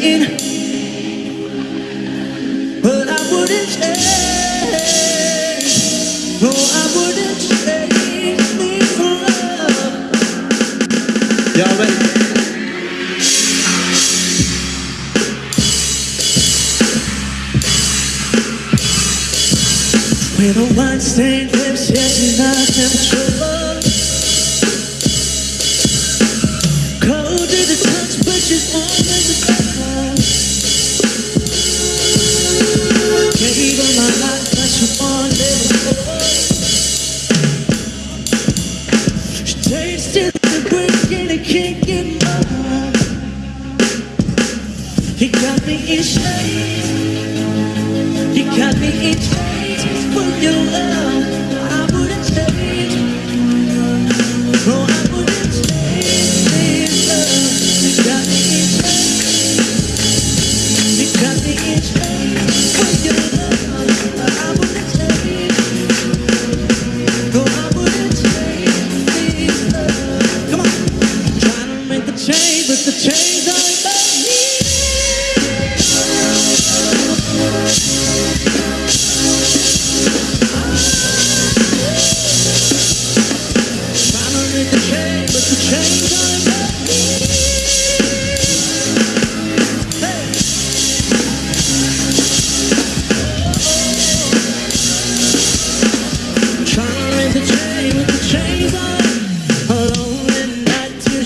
pain But I wouldn't change. No, I wouldn't change me for love. Y'all ready? With a white stained lips, yes, and I am true tasted the and. He got me in shape. He got me in shape your love. I wouldn't change. Oh,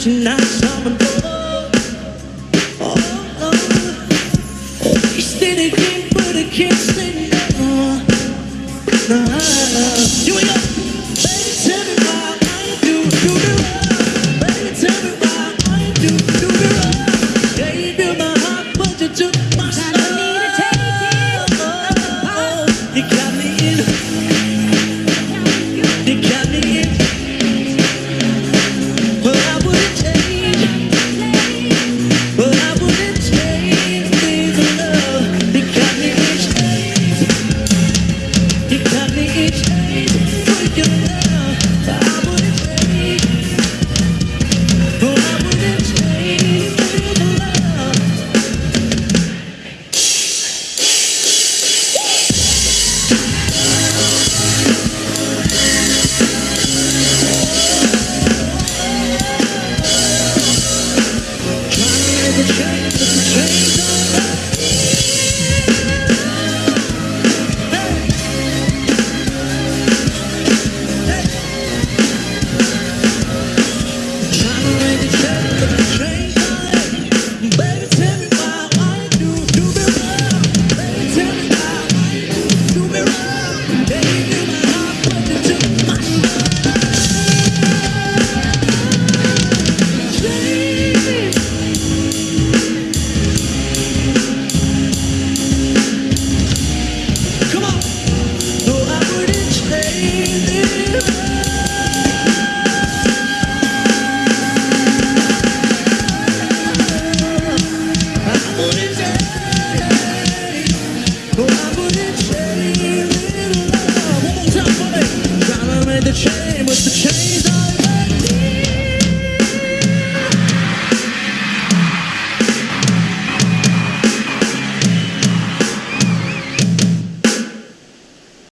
tonight, someone.